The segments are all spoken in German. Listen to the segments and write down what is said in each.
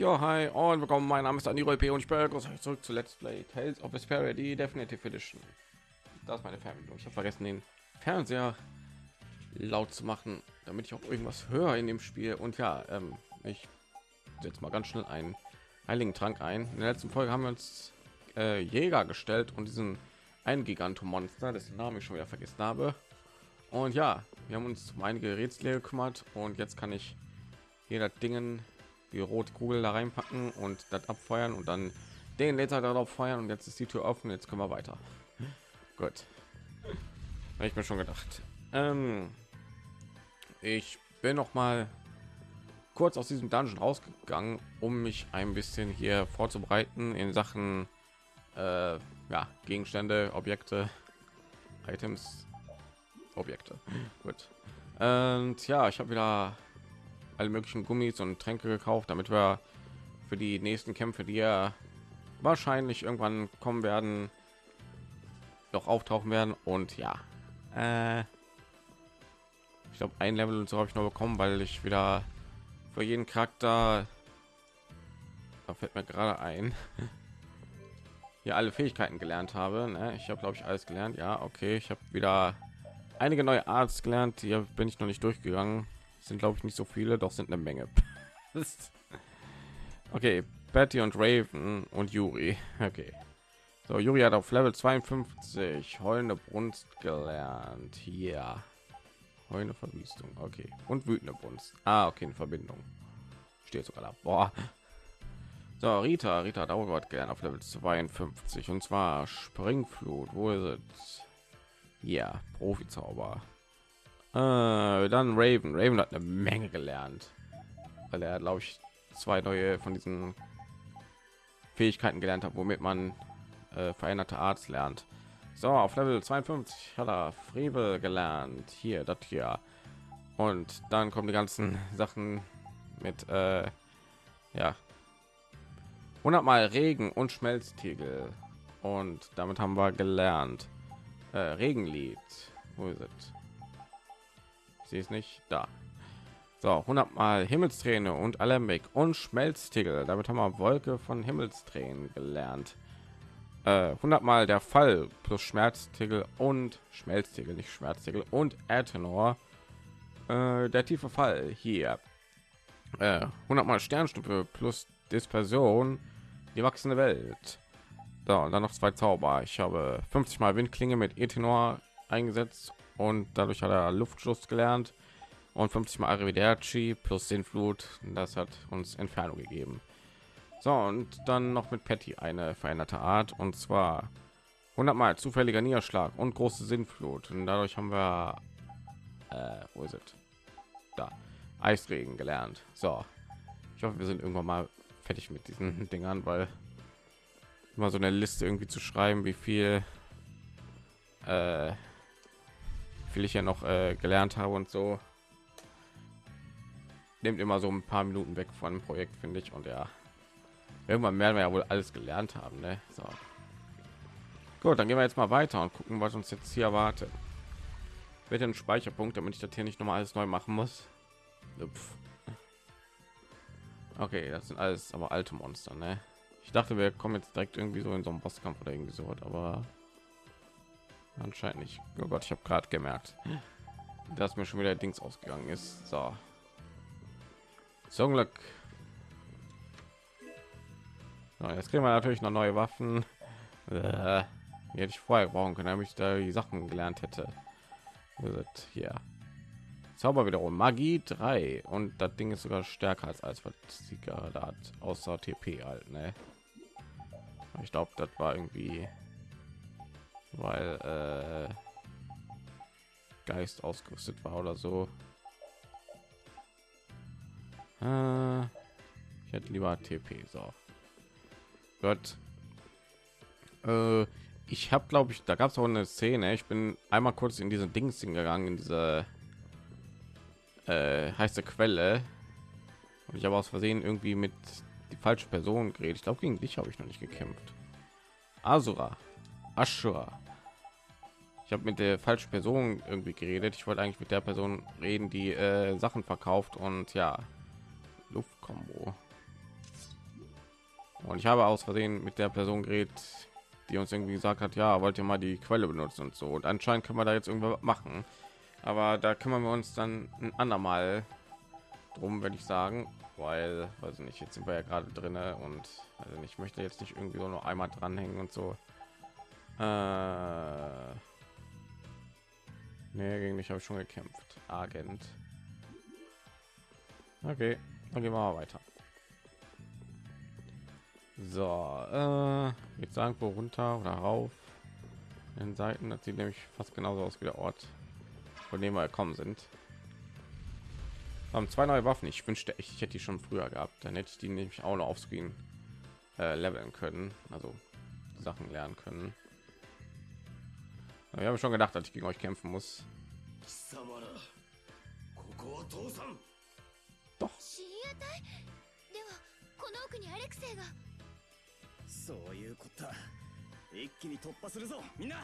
Ja, hi und willkommen. Mein Name ist Aniro P. und ich euch zurück zu Let's Play Tales of Vesperia, die Definitive Edition. Das ist meine Fernbedienung. Ich habe vergessen, den Fernseher laut zu machen, damit ich auch irgendwas höre in dem Spiel. Und ja, ähm, ich setze mal ganz schnell einen heiligen Trank ein. In der letzten Folge haben wir uns äh, Jäger gestellt und diesen ein Gigantomonster, dessen Namen ich schon wieder vergessen habe. Und ja, wir haben uns um einige Rätsel gekümmert und jetzt kann ich jeder Dingen die rote Kugel da reinpacken und das abfeuern und dann den Laser darauf feuern und jetzt ist die Tür offen. Jetzt können wir weiter. Gut. Habe ich mir schon gedacht. Ähm, ich bin noch mal kurz aus diesem Dungeon rausgegangen, um mich ein bisschen hier vorzubereiten in Sachen äh, ja, Gegenstände, Objekte, Items, Objekte. Gut. Und ja, ich habe wieder alle möglichen Gummis und Tränke gekauft, damit wir für die nächsten Kämpfe, die ja wahrscheinlich irgendwann kommen werden, noch auftauchen werden. Und ja, äh, ich glaube, ein Level und so habe ich noch bekommen, weil ich wieder für jeden Charakter, da fällt mir gerade ein, hier alle Fähigkeiten gelernt habe. Ne? Ich habe, glaube ich, alles gelernt. Ja, okay, ich habe wieder einige neue Arts gelernt. Hier bin ich noch nicht durchgegangen sind glaube ich nicht so viele doch sind eine menge. Okay betty und raven und juri okay. So juri hat auf level 52 heulende brunst gelernt. Hier heulende verwüstung okay. Und wütende brunst. Ah okay in verbindung. Steht sogar da. Boah. so rita rita dauert gelernt auf level 52 und zwar springflut. Wo ist es? Ja profi zauber dann Raven. Raven hat eine Menge gelernt, weil er, glaube ich, zwei neue von diesen Fähigkeiten gelernt hat, womit man äh, veränderte Arzt lernt. So, auf Level 52 hat er Frevel gelernt. Hier, das hier. Und dann kommen die ganzen Sachen mit, äh, ja, 100 mal Regen und Schmelztiegel. Und damit haben wir gelernt. Äh, Regenlied. Wo ist es? Sie ist nicht da. So 100 mal himmelsträne und alembic und schmelztiegel. Damit haben wir wolke von himmelstränen gelernt. Äh, 100 mal der fall plus schmerztiegel und schmelztiegel nicht schmerztiegel und ertenor äh, der tiefe fall hier. Äh, 100 mal sternstufe plus dispersion. Die wachsende welt. Da und dann noch zwei zauber. Ich habe 50 mal windklinge mit etenor eingesetzt und dadurch hat er Luftschuss gelernt und 50 mal Arrivederci plus den Flut. Das hat uns Entfernung gegeben. So und dann noch mit Patty eine veränderte Art und zwar 100 mal zufälliger Niederschlag und große Sinnflut und dadurch haben wir äh, wo ist es? Da Eisregen gelernt. So, ich hoffe, wir sind irgendwann mal fertig mit diesen Dingern, weil immer so eine Liste irgendwie zu schreiben, wie viel äh, viel ich ja noch äh, gelernt habe und so nimmt immer so ein paar Minuten weg von dem Projekt, finde ich. Und ja, irgendwann werden wir ja wohl alles gelernt haben. Ne? So. Gut, dann gehen wir jetzt mal weiter und gucken, was uns jetzt hier erwartet. Wird ein Speicherpunkt, damit ich das hier nicht noch mal alles neu machen muss. Upf. Okay, das sind alles aber alte Monster. Ne? Ich dachte, wir kommen jetzt direkt irgendwie so in so einen Bosskampf oder irgendwie so, aber Anscheinend nicht. Oh Gott, ich habe gerade gemerkt, dass mir schon wieder Dings ausgegangen ist. So. Zum Glück. So, jetzt kriegen wir natürlich noch neue Waffen. Äh, hätte ich vorher brauchen können, damit ich da die Sachen gelernt hätte. Hier. Zauber wiederum Magie 3 und das Ding ist sogar stärker als als was sie gerade hat, außer TP halt, ne? Ich glaube, das war irgendwie weil äh, Geist ausgerüstet war oder so. Äh, ich hätte lieber TP so. Gott. Äh, ich habe glaube ich, da gab es auch eine Szene. Ich bin einmal kurz in diese Dings gegangen, in diese äh, heiße Quelle. Und ich habe aus Versehen irgendwie mit die falsche Person geredet. Ich glaube, gegen dich habe ich noch nicht gekämpft. Asura. Ashura. Ich habe mit der falschen Person irgendwie geredet. Ich wollte eigentlich mit der Person reden, die äh, Sachen verkauft und ja, Luftkombo. Und ich habe aus Versehen mit der Person geredet, die uns irgendwie gesagt hat, ja, wollt ihr mal die Quelle benutzen und so. Und anscheinend kann man da jetzt irgendwas machen. Aber da kümmern wir uns dann ein andermal drum, würde ich sagen, weil, weiß ich nicht, jetzt sind wir ja gerade drin und also ich möchte jetzt nicht irgendwie so noch einmal dranhängen und so. Äh, nee, gegen mich habe ich schon gekämpft. Agent. Okay, dann gehen wir mal weiter. So, äh, ich sagen, wo runter oder rauf. In Seiten, das sieht nämlich fast genauso aus wie der Ort, von dem wir gekommen sind. Haben zwei neue Waffen. Ich wünschte echt, ich hätte die schon früher gehabt. Dann hätte ich die nämlich auch noch auf Screen äh, leveln können, also Sachen lernen können. Ich habe schon gedacht, dass ich gegen euch kämpfen muss. Doch. そういうことだ一気に突破するぞみんな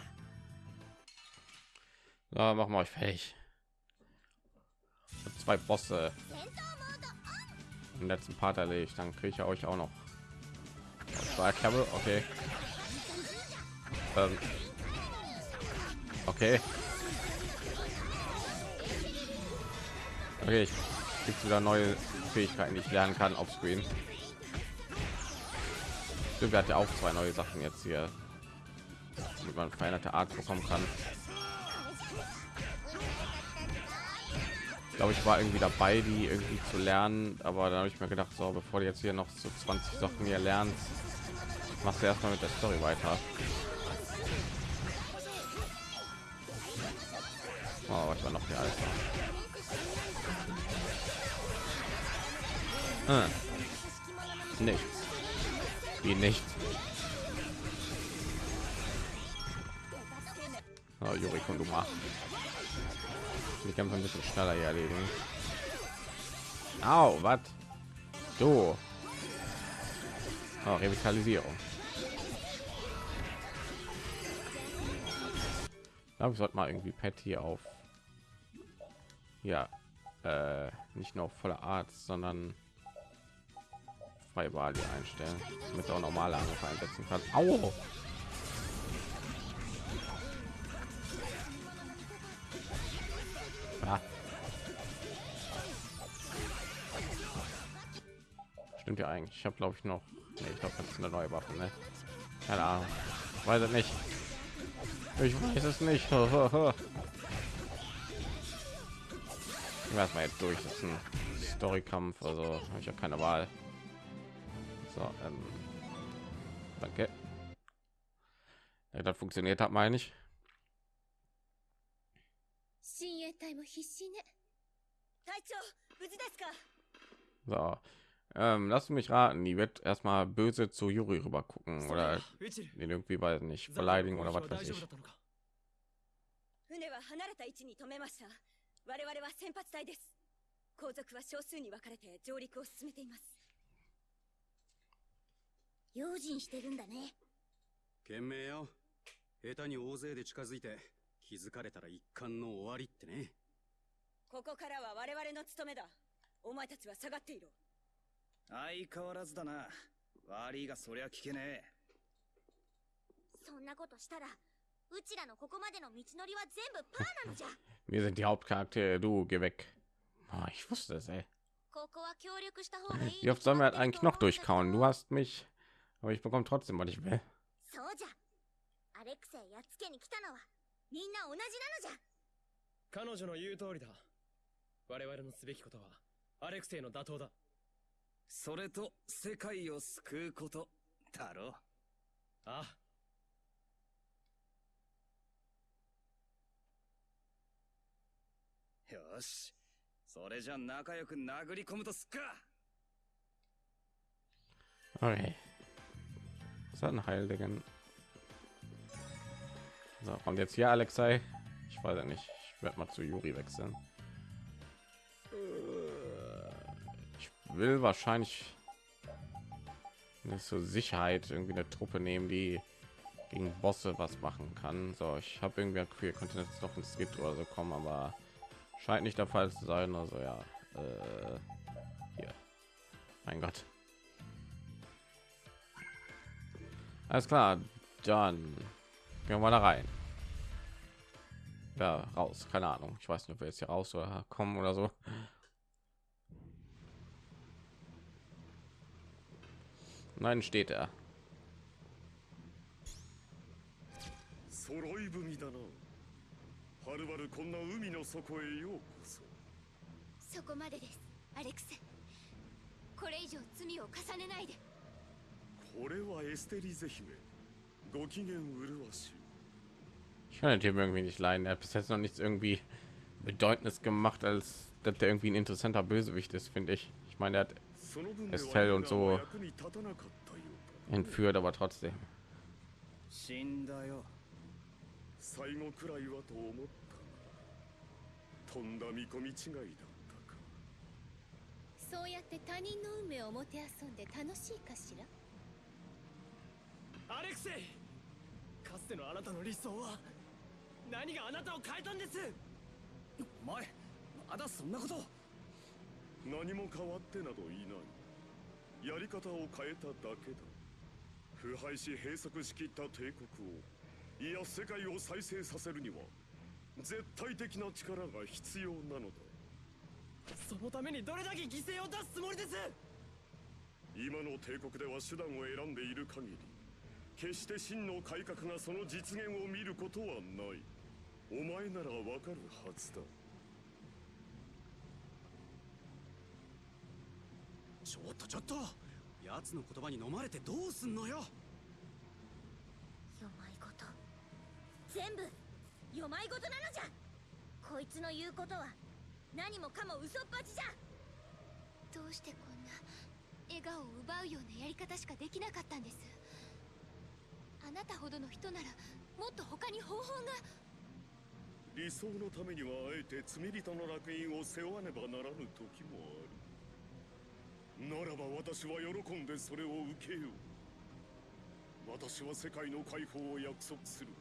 Ja, machen wir euch fähig. Zwei Bosse im letzten Part erledigt, dann kriege ich ja euch auch noch. Zwei Kabel, okay. Ähm. Okay. Okay, ich gibt wieder neue Fähigkeiten, die ich lernen kann auf Screen. Stimmt, hat ja auch zwei neue Sachen jetzt hier, wie man veränderte Art bekommen kann. Ich glaube, ich war irgendwie dabei, die irgendwie zu lernen, aber da habe ich mir gedacht, so bevor du jetzt hier noch so 20 Sachen hier lernst, machst du erstmal mit der Story weiter. Oh, was war noch der Alter? Hm. Nichts. Wie nicht. Oh, Juri Konduma. Die Kämpfe ein bisschen schneller hier erledigen. Au, was? Du. Oh, Revitalisierung. Ich glaube, ich sollte mal irgendwie Pet hier auf. Ja, äh, nicht nur voller Arzt, sondern Freiwahl hier einstellen, damit auch normale Angriffe einsetzen kann. Au! Stimmt ja eigentlich. Ich habe glaube ich noch. Nee, ich glaube, das ist eine neue Waffe. Ne? Keine Ahnung. Weiß es nicht. Ich weiß es nicht. ich werde mal jetzt durch. Das ist ein Storykampf, also habe ich ja keine Wahl. So, ähm, danke. Ja, das funktioniert hat, meine ich. 親衛隊も必死ね隊長無事ですか So, ähm, lass mich raten, die wird erstmal böse zu Yuri rüber gucken oder den irgendwie weiß nicht verleidigen oder was weiß ich. 我々は先発隊です。後続は少数に分かれて上陸を進めています。用心してるんだね。懸命よ。下手に大勢で近づいて気づかれたら一巻の終わりってねここからは我々の務めだお前たちは下がっていろ相変わらずだな悪いがそりゃ聞けねえそんなことしたら Wir sind die Hauptcharaktere, du, geh weg. Oh, ich wusste es, ey. Wie oft sollen wir halt einen Knoch durchkauen? Du hast mich, aber ich bekomme trotzdem, was ich will. Alexe それと世界を救うことだろう。あ、よしそれじゃ仲良く殴り込むとすっか Okay. Was hat ein Heiligen? So, kommt jetzt hier Alexei. Ich weiß ja nicht. Ich werde mal zu Juri wechseln. Ich will wahrscheinlich zur Sicherheit irgendwie eine Truppe nehmen, die gegen Bosse was machen kann. So, ich habe irgendwie queer konnte jetzt noch ein Skit oder so kommen, aber scheint nicht der Fall zu sein. Also ja, äh, hier, mein Gott. Alles klar, dann gehen wir da rein. Ja, raus, keine Ahnung. Ich weiß nicht, ob wir jetzt hier raus oder kommen oder so. Nein, steht er. 揃い踏みだな はるばるこんな海の底へようこそそこまでですアレクセこれ以上罪を重ねないでこれはエステリゼ姫ご機嫌麗しい Ich kann den Typen irgendwie nicht leiden. Er hat bis jetzt noch nichts irgendwie bedeutendes gemacht, als dass der irgendwie ein interessanter Bösewicht ist, finde ich. Ich meine, er hat その分で Estelle 我 und ら so は役に立たなかったようだ entführt, aber trotzdem. 死んだよ最後くらいはと思ったが とんだ見込み違いだったか。そうやって他人の運命をもてあそんで楽しいかしら？アレクセイかつてのあなたの理想は何があなたを変えたんです？お前まだそんなこと何も変わってなどいない。やり方を変えただけだ。腐敗し閉塞しきった帝国をいや世界を再生させるには絶対的な力が必要なのだ。そのためにどれだけ犠牲を出すつもりです？今の帝国では手段を選んでいる限り決して真の改革がその実現を見ることはない。お前ならわかるはずだ。ちょっとちょっと奴の言葉に飲まれてどうすんのよ？よまいこと。全部よまいことなのじゃ。こいつの言うことは何もかも嘘っぱちじゃ。どうしてこんな笑顔を奪うようなやり方しかできなかったんです。あなたほどの人ならもっと他に方法が。理想のためにはあえて罪人の楽園を背負わねばならぬ時もある。ならば私は喜んでそれを受けよう。私は世界の解放を約束する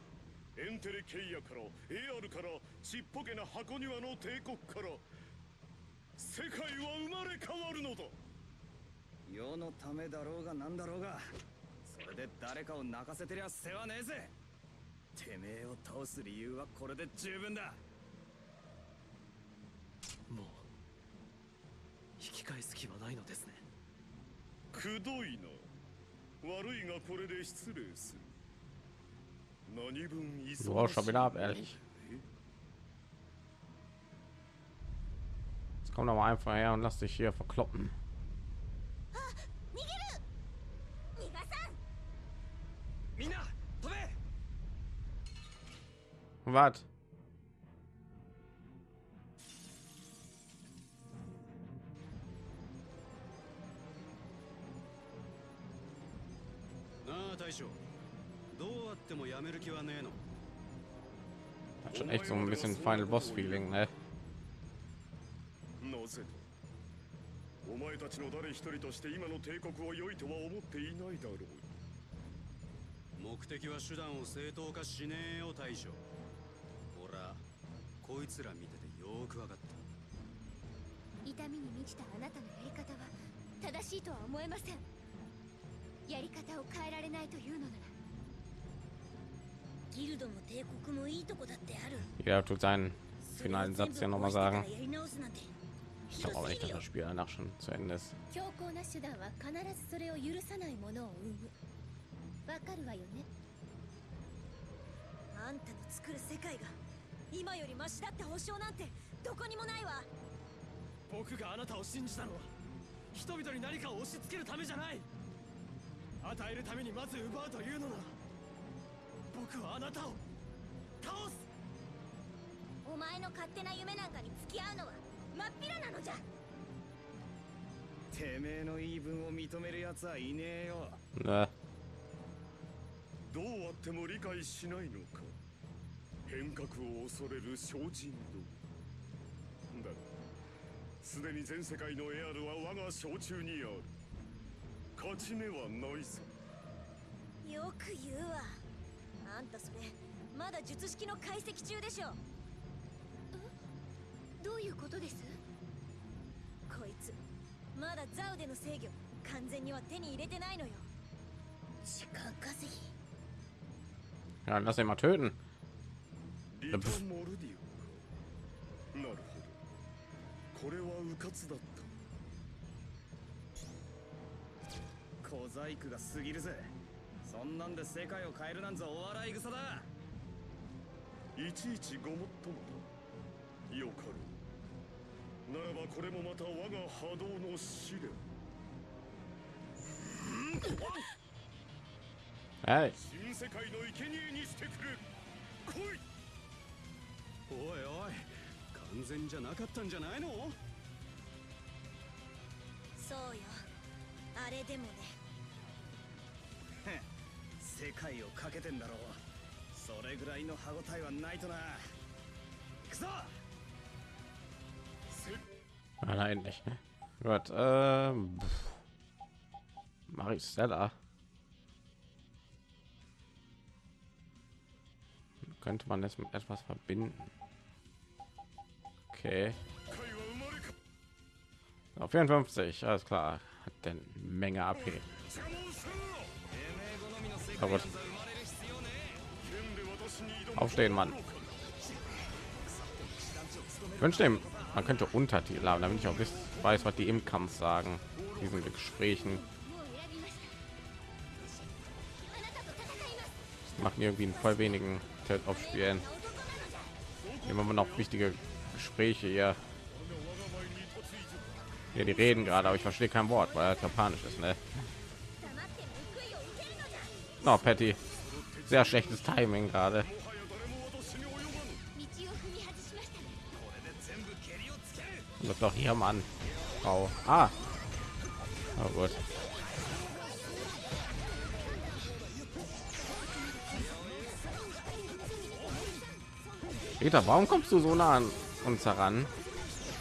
エンテレケイヤからエアルからちっぽけな箱庭の帝国から世界は生まれ変わるのだ。世のためだろうがなんだろうがそれで誰かを泣かせてりゃ世話ねえぜ。てめえを倒す理由はこれで十分だ。もう引き返す気はないのですね。くどいな悪いがこれで失礼する Du brauchst schon wieder ab, ehrlich. Jetzt komm doch mal einfach her und lass dich hier verkloppen. Was? Na, Taisho. どうあってもやめる気はねえの。Hat schon echt so ein bisschen Final Boss Feeling, ne? なぜだ？お前たちの誰一人として今の帝国を良いとは思っていないだろう。目的は手段を正当化しねえよ大将。ほらこいつら見ててよーくわかった。痛みに満ちたあなたのやり方は正しいとは思えません。やり方を変えられないというのなら Jeder tut seinen finalen Satz ja noch mal sagen. Ich glaube aber nicht, dass das Spiel danach schon zu Ende ist. 強硬な手段は必ずそれを許さないものを生むわかるわよねあんたの作る世界が今よりマシだって保証なんてどこにもないわ。僕があなたを信じたのは人々に何かを押し付けるためじゃない。与えるためにまず奪うというのなら僕はあなたを倒す。お前の勝手な夢なんかに付き合うのは真っ平なのじゃ。てめえの言い分を認める奴はいねえよ。Ne? どうあっても理解しないのか。変革を恐れる精進道だがすでに全世界のエアルは我が掌中にある。勝ち目はないぞ。よく言うわあんたそれまだ術式の解析中でしょ。どういうことです？こいつまだザウでの制御完全には手に入れてないのよ。時間稼ぎ？Ja, lass ihn mal töten. リタ・モルディオかなるほどこれは迂闊だった小細工が過ぎるぜそんなんで世界を変えるなんざお笑い草だ。いちいちごもっともだよかろう。ならばこれもまた我が波動の試練。Hey, 新世界の生贄にしてくれ来い。おいおい完全じゃなかったんじゃないの？そうよ。あれでもね世界をかけてんだろうそれぐらいの歯応えはないとな行くぞ ah, nein, nicht. Gut, ähm, Maristella. Könnte man das mit etwas verbinden? Okay. 界は生まれか Auf 54, alles klar. Hat denn Menge AP. Kaputt. Aufstehen, Mann. Ich wünschte, dem, man könnte Untertitel haben, damit ich auch weiß, was die im Kampf sagen, diesen Gesprächen. Machen irgendwie in voll wenigen Ted aufspielen. Immer noch wichtige Gespräche hier. Ja, die reden gerade, aber ich verstehe kein Wort, weil er japanisch ist, ne? Oh, Patty. Sehr schlechtes Timing gerade. Wird doch hier Mann. Frau. Ah. Oh gut. Peter, warum kommst du so nah an uns heran?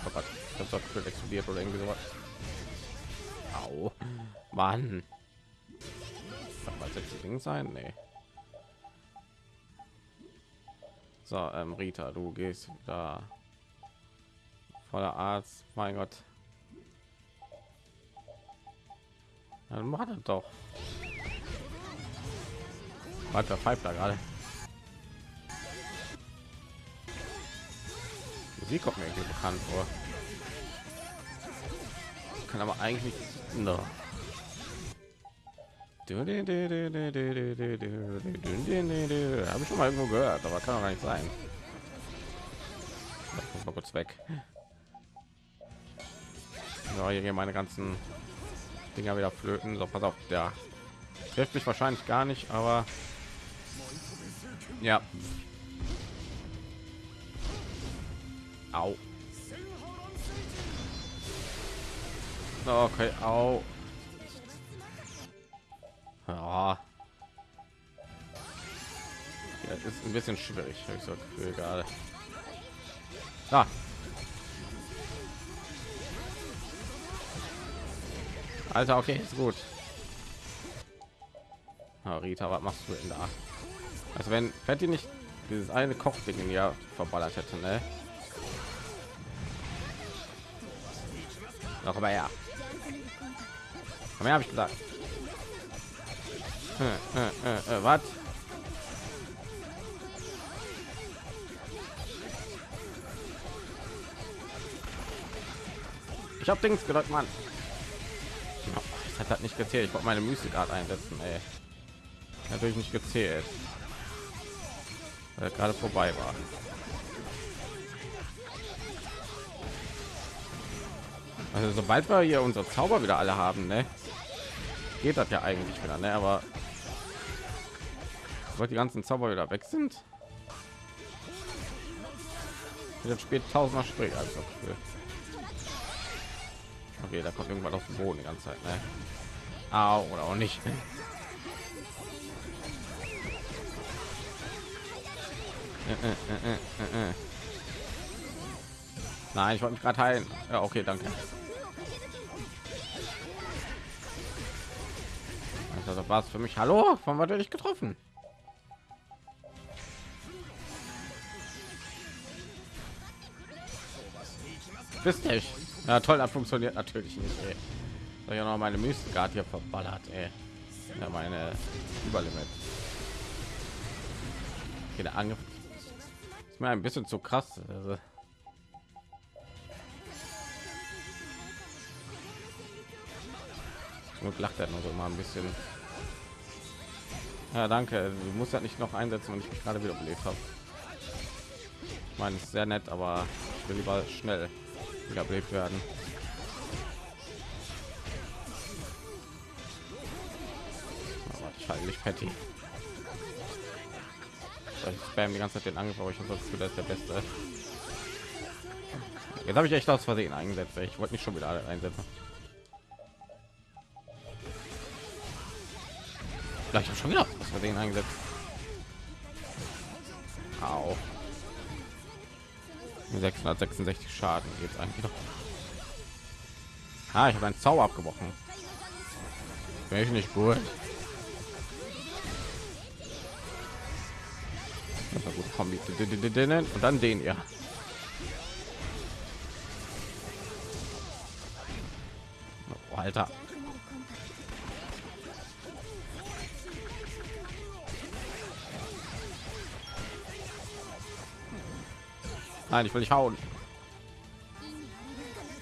Oh Gott, ich habe doch explodiert oder irgendwie sowas. Au. Mann. Ding sein? Nee. So, ähm, Rita, du gehst da voller Arzt. Mein Gott. Dann macht doch. Was der pfeift da gerade? Sie kommt mir bekannt vor. Kann aber eigentlich no. Habe ich schon mal irgendwo gehört, aber kann doch gar nicht sein. Mal kurz weg. Ja, hier meine ganzen Dinger wieder flöten. So, pass auf, der trifft mich wahrscheinlich gar nicht, aber ja. Au. Okay, au. Ja. Ja, ist ein bisschen schwierig, habe ich so Gefühl gerade. Ah. Alter, okay, ist gut. Ah, Rita, was machst du denn da? Also wenn Patty nicht dieses eine Kochding ja verballert hätte, ne? Noch aber ja. Habe ich gesagt. Äh, äh, äh, äh, was? Ich habe Dings gedrückt, Mann. Das hat halt nicht gezählt. Ich wollte meine Mystikart einsetzen, ey. Natürlich nicht gezählt. Weil er gerade vorbei war. Also sobald wir hier unsere Zauber wieder alle haben, ne? Geht das ja eigentlich wieder, ne? Aber sobald die ganzen Zauber wieder weg sind, wird spät tausender Sprich also Okay, da kommt irgendwas auf den Boden die ganze Zeit, ne? Au, oder auch nicht. Nein, ich wollte mich gerade heilen. Ja, okay, danke. Also, das war's für mich. Hallo, von was werde ich getroffen? Bist dich. Ja, toll, das funktioniert natürlich nicht. Ey. Soll ja noch meine Mystikart hier verballert, ey. Ja, meine Überlimit. Okay, Angriff ist mir ein bisschen zu krass. Also. Nur lacht er nur so mal ein bisschen. Ja, danke. Du musst ja nicht noch einsetzen, wenn ich mich gerade wieder belebt habe. Ich meine, ist sehr nett, aber ich will lieber schnell wiederbelebt werden. Aber ich halte nicht Patty. Ich spam die ganze Zeit den Angriff, aber ich habe das Gefühl, das ist der Beste. Jetzt habe ich echt aus Versehen eingesetzt. Ich wollte nicht schon wieder einsetzen. Ja, ich habe schon wieder aus Versehen eingesetzt. 666 Schaden jetzt eigentlich. Ah, ich habe einen Zauber abgebrochen. Ich nicht gut. Das war gut Kombi. Und dann den ja. Oh, Alter. Nein, ich will nicht hauen.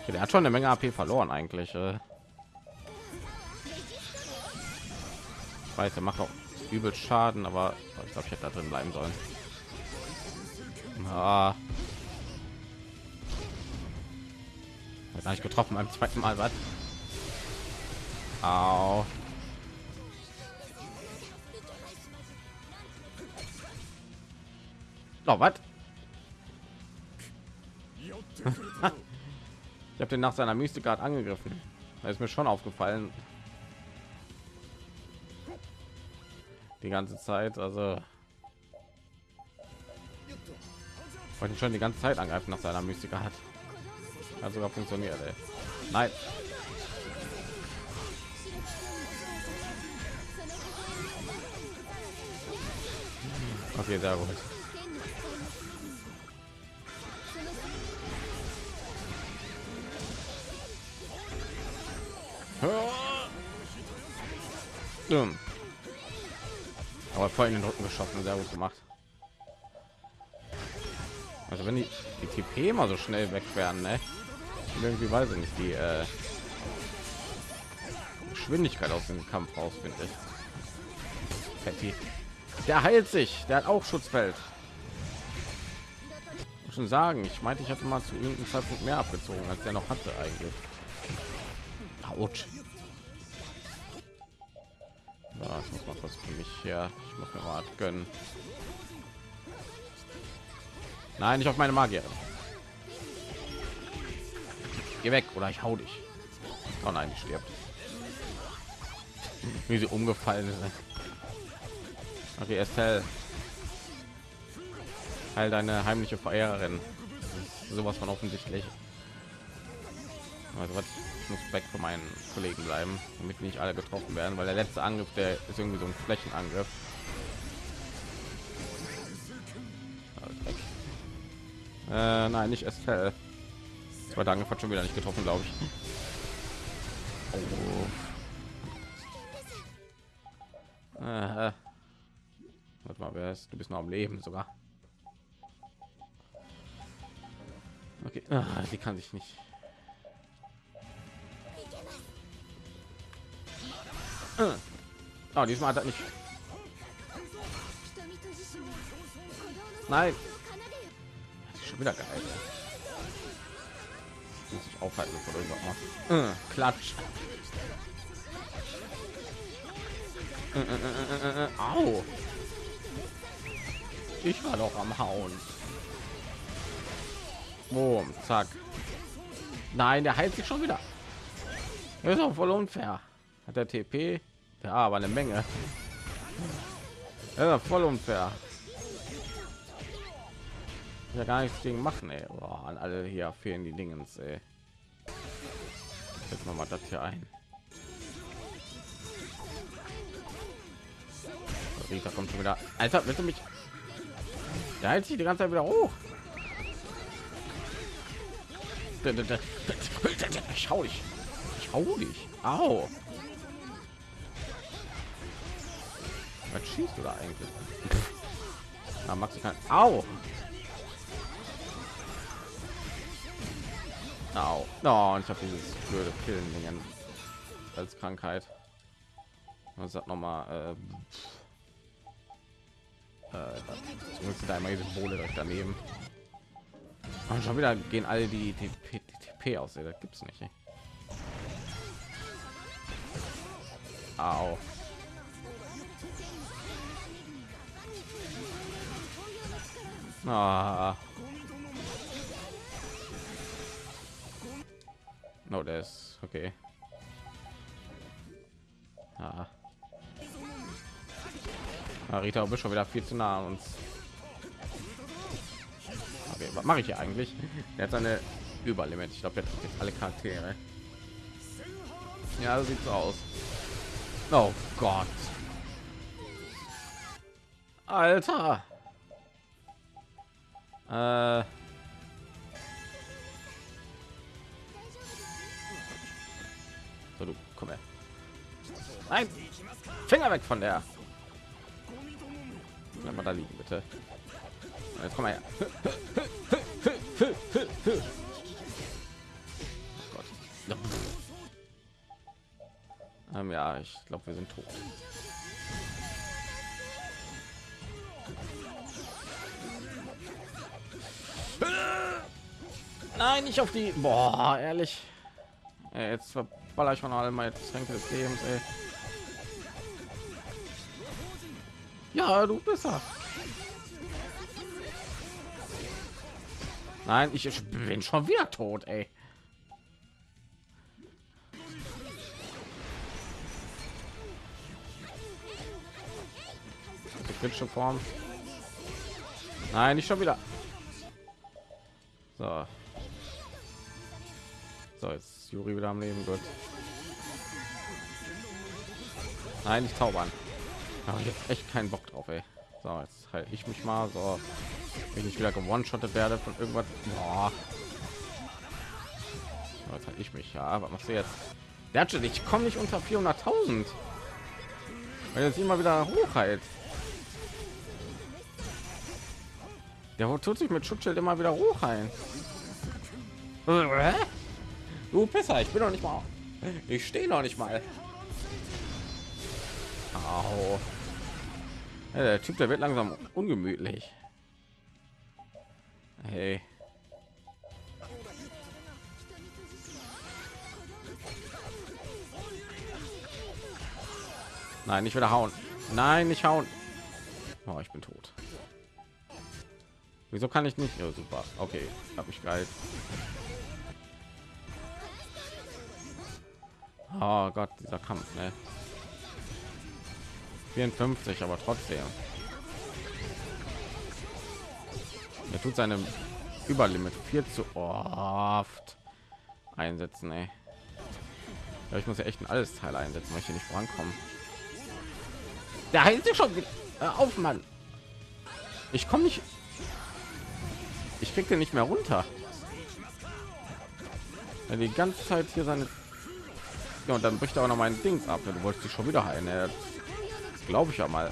Okay, der hat schon eine Menge AP verloren eigentlich. äh. Ich weiß, er macht auch übel Schaden, aber ich glaube, ich hätte da drin bleiben sollen. Ah. Hat nicht getroffen beim zweiten Mal, was? Au. Oh, was? Ich habe den nach seiner Mystik gerade angegriffen. Da ist mir schon aufgefallen. Die ganze Zeit, also wollte schon die ganze Zeit angreifen nach seiner Mystiker hat. Hat sogar funktioniert. Ey. Nein. Okay, sehr gut. Aber voll in den Rücken geschossen, sehr gut gemacht. Also wenn die, die TP mal so schnell weg werden, ne? irgendwie weiß ich nicht die äh, Geschwindigkeit aus dem Kampf raus, finde ich. Patty. Der heilt sich, der hat auch Schutzfeld. Schon sagen, ich meinte, ich hatte mal zu irgendeinem Zeitpunkt mehr abgezogen, als der noch hatte eigentlich. Autsch. Ja, ich muss mal was für mich hier. Ich muss mir mal gönnen. Nein, nicht auf meine Magier. Geh weg oder ich hau dich. Oh nein, die stirbt. Wie sie umgefallen ist. Okay, Estelle. Heil deine heimliche Verehrerin. Sowas von offensichtlich. Also was ich muss weg von meinen Kollegen bleiben, damit nicht alle getroffen werden, weil der letzte Angriff, der ist irgendwie so ein Flächenangriff. Äh, nein, nicht Estelle. Zweiter Angriff hat schon wieder nicht getroffen, glaube ich. Oh. Äh, warte mal, wer ist? Du bist noch am Leben sogar. Okay, ah, die kann sich nicht. Oh, diesmal hat er nicht. Nein schon wieder geil. Muss ich aufhalten, bevor du macht. Äh, klatsch. Äh, äh, Au. Ich war doch am Hauen. Boom, zack. Nein, der heilt sich schon wieder. Das ist auch voll unfair. Hat der TP? Ja, aber eine Menge. Ja, voll unfair ja gar nichts gegen machen ey. Boah, an alle hier fehlen die Dingens ey. jetzt mal das hier ein Rita kommt schon wieder alter bitte mich der hält sich die ganze Zeit wieder hoch schau dich schau dich au schießt da eigentlich? Na, Max kann. Au! Au. Oh, und ich habe dieses blöde Pillen Dingen als Krankheit. Was hat noch mal? Äh, äh, zumindest da immer diese Symbole direkt daneben. Und schon wieder gehen alle die die TP aus. Das gibt's nicht. Ey. Au. Ah. No, der ist okay. Ah. Ah, Rita, bist schon wieder viel zu nah an uns. Okay, was mache ich hier eigentlich? Er hat seine Überlimit. Ich glaube, jetzt alle Charaktere. Ja, so sieht so aus. Oh Gott. Alter. Äh. So, du, komm her. Nein. Finger weg von der. Bleib mal da liegen, bitte. Jetzt komm mal her. Oh. Ähm, ja, ich glaube, wir sind tot. Nein, nicht auf die. Boah, ehrlich. Ey, jetzt verballer ich von allem meine Tränke des Lebens. Ey. Ja, du besser. Nein, ich bin schon wieder tot, ey. kritische Form. Nein, nicht schon wieder. So. So, jetzt Juri wieder am Leben wird. Nein, nicht zaubern. Aber ich habe echt keinen Bock drauf, ey. So, jetzt halt ich mich mal so, wenn ich wieder gewonnen shottet werde von irgendwas. Boah. Jetzt halt ich mich. Ja, was machst du jetzt? Der ich komme nicht unter 400.000. Weil jetzt immer wieder hoch Der tut sich mit Schutzschild immer wieder hoch ein. Du Pisser, ich bin noch nicht mal. Ich stehe noch nicht mal. Au. Ja, der Typ, der wird langsam ungemütlich. Hey. Nein, nicht wieder hauen. Nein, nicht hauen. Oh, ich bin tot. Wieso kann ich nicht? Ja, super. Okay, habe ich geil. Oh Gott, dieser Kampf, ne? 54, aber trotzdem. Er tut seine Überlimit viel zu oft einsetzen, ey. Ja, ich muss ja echt ein alles Teil einsetzen, weil ich hier nicht vorankommen. Der heilt sich schon auf, Mann. Ich komme nicht ich krieg den nicht mehr runter. Ja, die ganze zeit hier seine ja, und dann bricht er auch noch mein dings ab. Du wolltest dich schon wieder heilen. Glaube ich ja mal.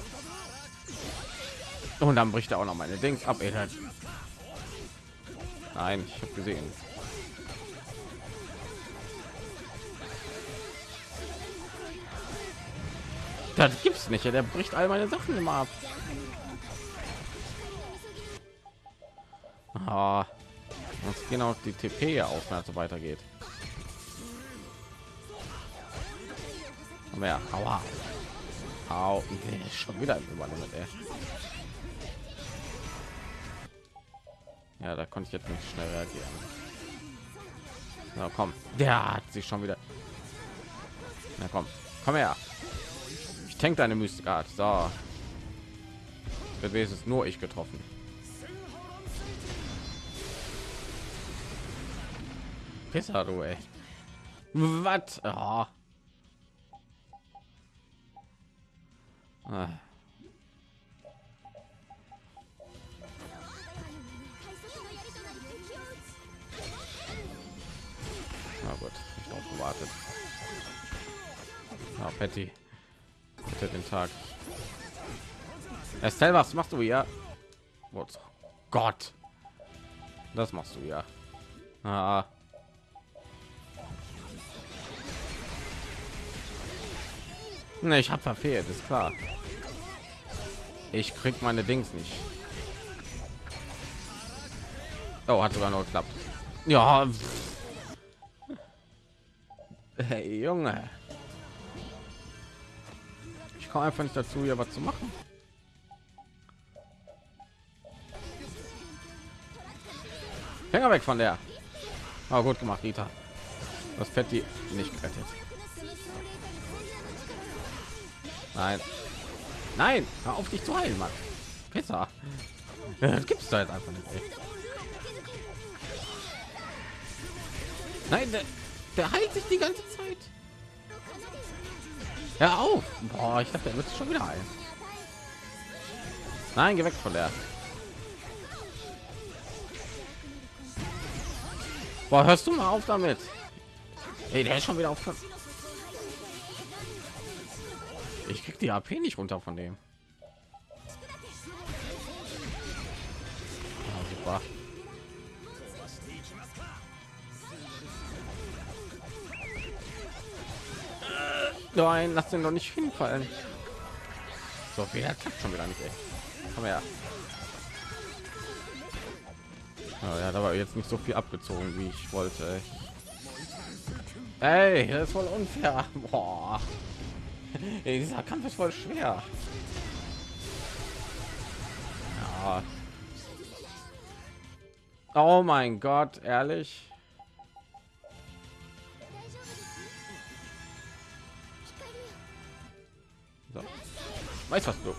Und dann bricht er auch noch meine dings ab ey. nein ich habe gesehen. Das gibt's nicht der bricht all meine sachen immer ab Ah, uns gehen auch die TP auf, wenn es so weitergeht. Mehr, aua. Au, nee, schon wieder ey. Ja, da konnte ich jetzt nicht schnell reagieren. Na komm, der hat sich schon wieder. Na komm, komm her. Ich denke deine Mystikart. So. Wird wenigstens nur ich getroffen. Pisser, du, ey. Was? Oh. Ah. Na gut, ich drauf gewartet. Ah, Patty. Bitte den Tag. Estelle, was machst du? Oh Gott. Das machst du ja. Ah. Ne, ich habe verfehlt, ist klar. Ich krieg meine Dings nicht. Oh, hat sogar noch geklappt. Ja. Hey, Junge. Ich komme einfach nicht dazu, hier was zu machen. Finger weg von der. Oh, gut gemacht, Rita. Das Fetti nicht gerettet. Nein. Nein, hör auf dich zu heilen, Mann. Besser. Das gibt's da jetzt einfach nicht. Ey. Nein, der, der heilt sich die ganze Zeit. Ja auf. Boah, ich dachte, er wird schon wieder heilen. Nein, geh weg von der. Boah, hörst du mal auf damit? Hey, der ist schon wieder auf. Ich krieg die AP nicht runter von dem. Ah, super. Nein, lass den doch nicht hinfallen. So, wer klappt schon wieder nicht, ey. Komm her. Oh, ja, da war jetzt nicht so viel abgezogen, wie ich wollte. Ey, das ist voll unfair. Boah. Ey, dieser Kampf ist voll schwer. Ja. Oh mein Gott, ehrlich. So. Weiß was du.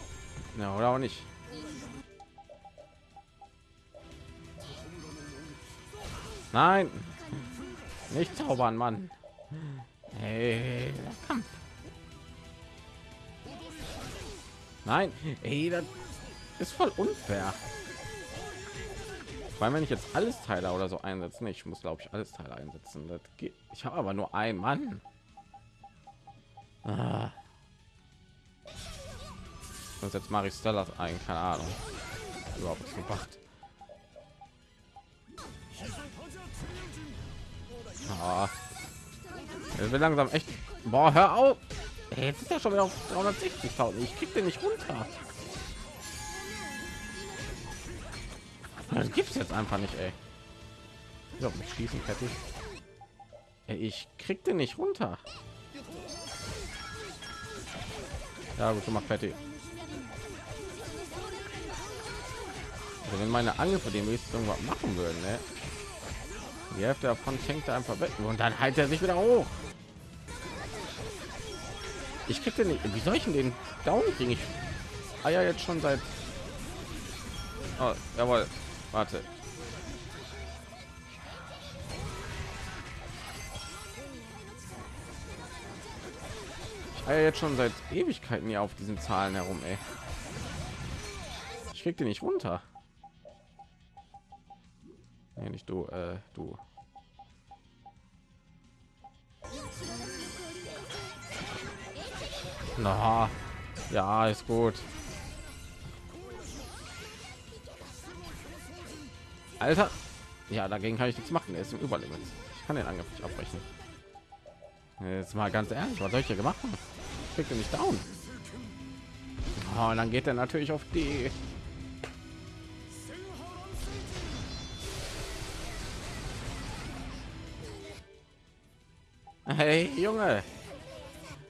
Ja, oder auch nicht. Nein. Nicht zaubern, Mann. Hey, Kampf. Nein, ey, das ist voll unfair. Weil wenn ich jetzt alles Teile oder so einsetzen, ich muss glaube ich alles Teile einsetzen. Das geht. Ich habe aber nur ein Mann. Ah. Und jetzt mache ich Stella ein, keine Ahnung. Überhaupt nicht gemacht. Ah. Will langsam echt. Boah, hör auf. Jetzt ist er schon wieder auf 360.000. Ich krieg den nicht runter. Das gibt's jetzt einfach nicht, ey. So, mich schießen fertig. Ey, ich krieg den nicht runter. Ja, gut, mach fertig. Also wenn meine Angriffe dem irgendwas machen würden, ne? Die Hälfte davon fängt er einfach weg und dann halt er sich wieder hoch. Ich kriege nicht. Wie soll ich den down kriegen? Ich eier jetzt schon seit. Oh, jawohl. Warte. Ich eier jetzt schon seit Ewigkeiten hier auf diesen Zahlen herum, ey. Ich krieg den nicht runter. Nee, nicht du, äh, du. Na, ja, ist gut. Alter, ja, dagegen kann ich nichts machen. Er ist im Überlimit. Ich kann den Angriff nicht abbrechen. Jetzt mal ganz ehrlich, was soll ich hier gemacht haben? Kriegt er nicht down. Oh, und dann geht er natürlich auf die. Hey, Junge.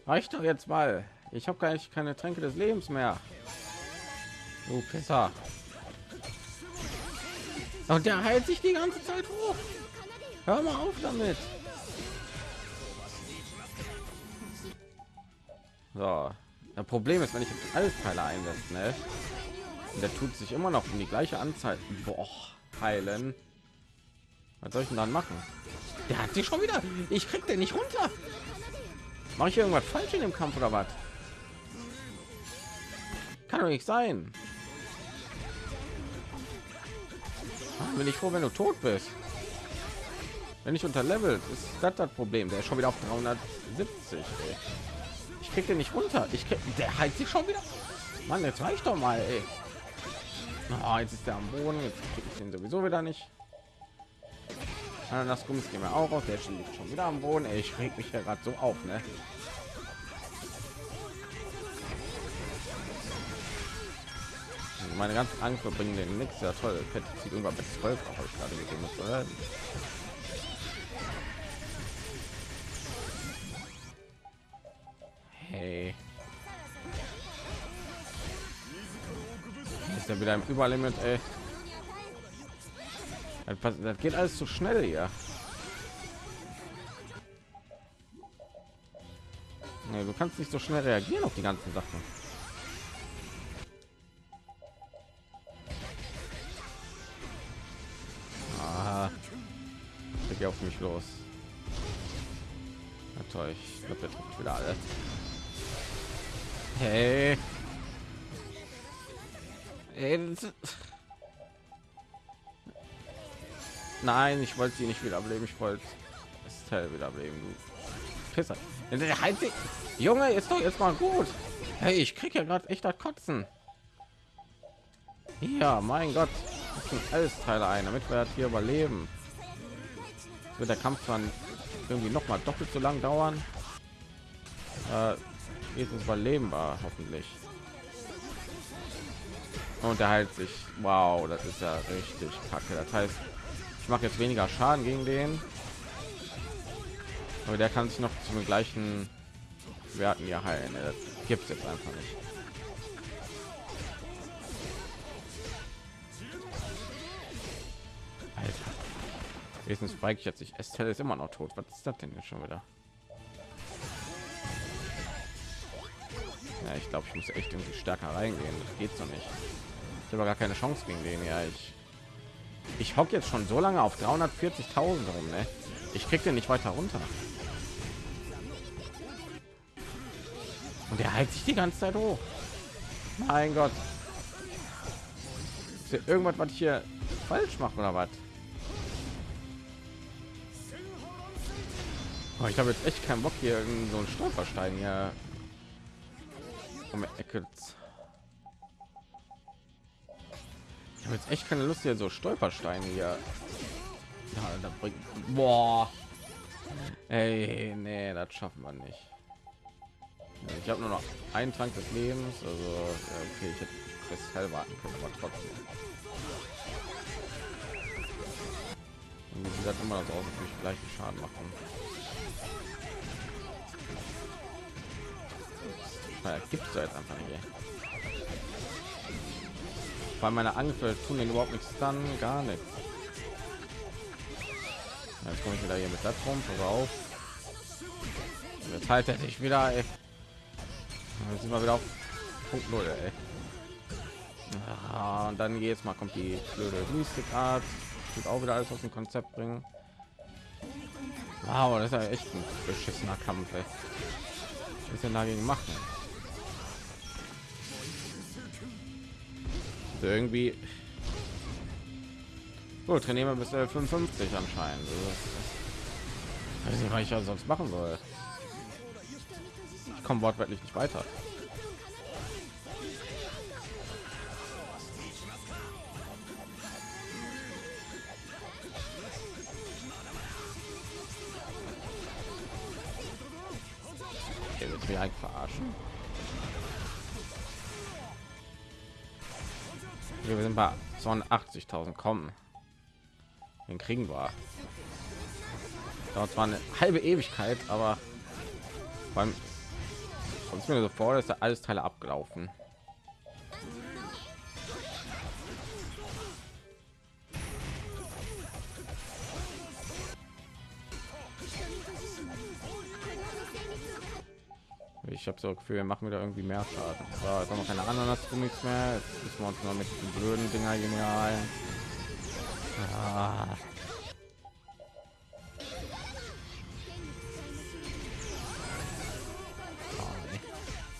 Reicht doch jetzt mal. Ich habe gar nicht keine Tränke des Lebens mehr. Du Pisser. Und der heilt sich die ganze Zeit hoch. Hör mal auf damit. So. Das Problem ist, wenn ich jetzt alles Teile einsetze, ne? Der tut sich immer noch um die gleiche Anzahl. Boah, heilen. Was soll ich denn dann machen? Der hat sich schon wieder. Ich krieg den nicht runter. Mache ich irgendwas falsch in dem Kampf oder was? Kann doch nicht sein. Ah, bin ich froh, wenn du tot bist. Wenn ich unter Level ist das das Problem. Der ist schon wieder auf 370. Ey. Ich krieg den nicht runter. Ich krieg, der heilt sich schon wieder. Mann, jetzt reicht doch mal, ey. Oh, jetzt ist der am Boden, jetzt kriege ich den sowieso wieder nicht. Das Gummis gehen wir auch auf, der liegt schon wieder am Boden. Ey, ich reg mich ja gerade so auf, ne? Meine ganzen Angriffe bringen den nichts. Ja toll, Pet zieht irgendwann bis 12 habe ich gerade gegeben. Oder? Hey. Ist ja wieder im Überlimit, ey. Das geht alles zu schnell. Nee, du kannst nicht so schnell reagieren auf die ganzen Sachen. Los. Na toll, ich glaube, der trifft wieder alle. Hey. Nein, ich wollte sie nicht wiederbeleben. Ich wollte es wiederbeleben. Du Pisser. Junge, ist doch jetzt mal gut. Hey, ich krieg ja gerade echt das Kotzen. Ja, mein Gott. Das alles Teile ein, damit wir das hier überleben. Wird der Kampf dann irgendwie noch mal doppelt so lang dauern. Äh, jetzt ist überlebenbar, hoffentlich. Und er heilt sich. Wow, das ist ja richtig kacke. Das heißt, ich mache jetzt weniger Schaden gegen den. Aber der kann sich noch zum gleichen Werten ja heilen. Das gibt es jetzt einfach nicht. Frage ich jetzt nicht. Estelle ist immer noch tot. Was ist das denn jetzt schon wieder? Ja, ich glaube, ich muss echt irgendwie stärker reingehen. Das geht so nicht. Ich habe gar keine Chance gegen den. Ja, ich ich hocke jetzt schon so lange auf 340.000 rum, ne? Ich krieg den nicht weiter runter. Und er hält sich die ganze Zeit hoch. Mein Gott. Ist irgendwas, was ich hier falsch mache oder was? Oh, ich habe jetzt echt keinen Bock hier in so einen Stolperstein hier um Ecke Ich habe jetzt echt keine Lust hier so Stolpersteine hier. Ja, da bringt. Boah. Ey, nee, das schaffen wir nicht. Ich habe nur noch einen Trank des Lebens, also okay, ich hätte bis hell warten können, aber trotzdem. Und sieht das immer so aus, als ich gleich Schaden machen. Gibt es jetzt einfach nicht. Ey weil meine Angriffe tun den überhaupt nichts dann gar nichts jetzt komme ich wieder hier mit der rum auf jetzt halt er sich wieder ey. jetzt sind wir wieder auf punkt null ey. Ah, und dann jetzt mal kommt die blöde Mystikart wird auch wieder alles aus dem konzept bringen wow das ist ja echt ein beschissener kampf ey. was denn dagegen machen irgendwie gut trainieren wir bis 55 anscheinend. Also, weiß nicht was ich ja sonst machen soll. Ich komme wortwörtlich nicht weiter. Okay, mir eigentlich verarschen wir sind bei 82.000 kommen den kriegen wir. Dauert zwar eine halbe ewigkeit aber beim uns mir so vor dass da alles teile abgelaufen ich habe so Gefühl, wir machen wieder irgendwie mehr Schaden. So, jetzt haben wir keine anderen Gummis mehr. Jetzt müssen wir uns noch mit den blöden Dinger genial. Ah.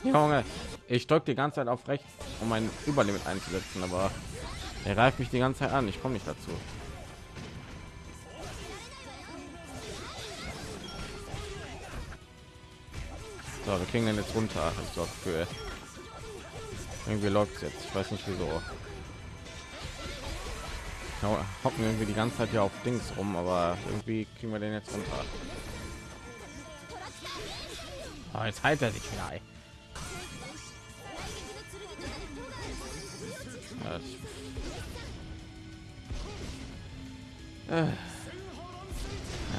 Junge, ich drücke die ganze Zeit auf rechts, um mein Überlimit einzusetzen, aber er greift mich die ganze Zeit an. Ich komme nicht dazu. So, wir kriegen den jetzt runter. Ich sorge für. Irgendwie läuft jetzt. Ich weiß nicht wieso. Ja, hocken irgendwie die ganze Zeit hier auf Dings rum, aber irgendwie kriegen wir den jetzt runter. Oh, jetzt heilt er sich wieder. Ja, Äh. Ja,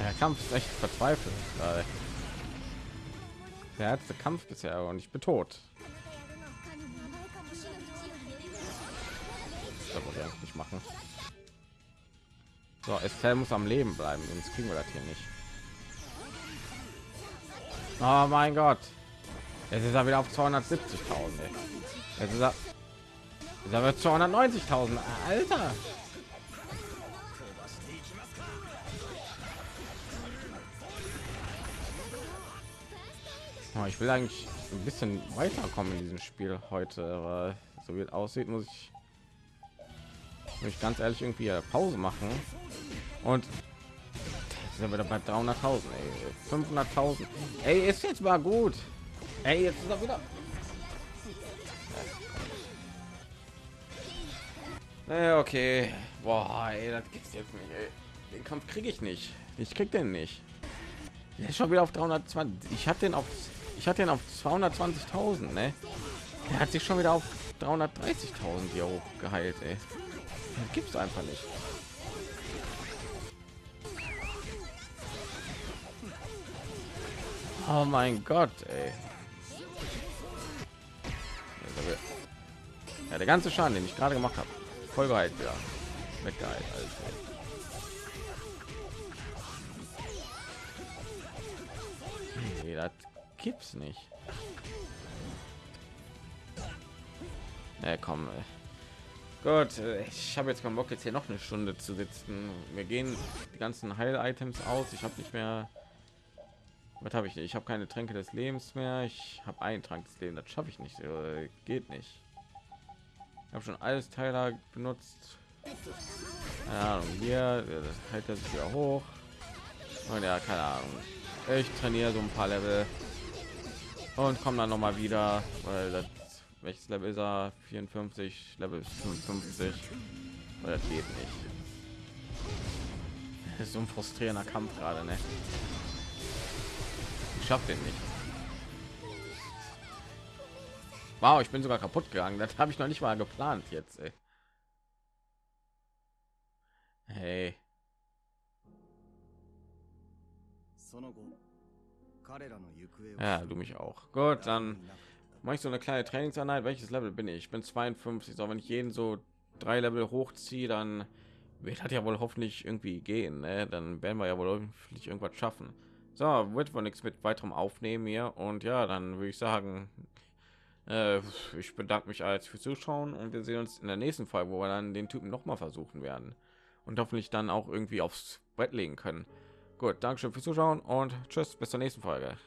Der Kampf ist echt verzweifelt. Der letzte Kampf bisher und ich bin tot. Ich nicht machen. So, Estelle muss am Leben bleiben, sonst kriegen wir das hier nicht. Oh mein Gott. Jetzt ist er wieder auf 270.000. ey. Jetzt ist er, ist er bei 290.000. Alter. Ich will eigentlich ein bisschen weiterkommen in diesem Spiel heute, aber so wie es aussieht, muss ich, muss ich ganz ehrlich irgendwie Pause machen. Und sind wir wieder bei 300.000, 500.000. Ey, ist jetzt mal gut. Ey, jetzt ist er wieder. Ey, okay. Boah, ey, das gibt's jetzt nicht. Ey. Den Kampf kriege ich nicht. Ich krieg den nicht. Der schon wieder auf 320. Ich hatte den auf ich hatte den auf 220.000, ne? Er hat sich schon wieder auf 330.000 hier hoch geheilt. Das gibt's einfach nicht. Oh mein Gott, ey. Ja, der ganze Schaden, den ich gerade gemacht habe, voll geheilt wieder. Weggeheilt, also. Gibt's nicht. Ja, komm. Ey. Gut, ich habe jetzt keinen Bock jetzt hier noch eine Stunde zu sitzen. Wir gehen die ganzen Heil-Items aus. Ich habe nicht mehr. Was habe ich? Ich habe keine Tränke des Lebens mehr. Ich habe einen Trank des Lebens. Das schaffe ich nicht. Äh, Geht nicht. Ich habe schon alles Teiler benutzt. Keine Ahnung. Hier äh, hält er sich wieder hoch. Und ja, keine Ahnung. Ich trainiere so ein paar Level und komme dann noch mal wieder, weil das welches Level ist er? 54, Level 55. Weil das geht nicht. Das ist so ein frustrierender Kampf gerade, ne? Ich schaff den nicht. Wow, ich bin sogar kaputt gegangen. Das habe ich noch nicht mal geplant jetzt. Ey. Hey. その後彼らの行方を ja, du mich auch. Gut, dann mache ich so eine kleine Trainingseinheit. Welches Level bin ich? Ich bin 52. So, wenn ich jeden so drei Level hochziehe, dann wird das ja wohl hoffentlich irgendwie gehen. Ne? Dann werden wir ja wohl hoffentlich irgendwas schaffen. So, wird wohl nichts mit weiterem aufnehmen hier. Und ja, dann würde ich sagen, äh, ich bedanke mich als fürs Zuschauen und wir sehen uns in der nächsten Folge, wo wir dann den Typen noch mal versuchen werden und hoffentlich dann auch irgendwie aufs Brett legen können. Gut, Dankeschön fürs Zuschauen und tschüss, bis zur nächsten Folge.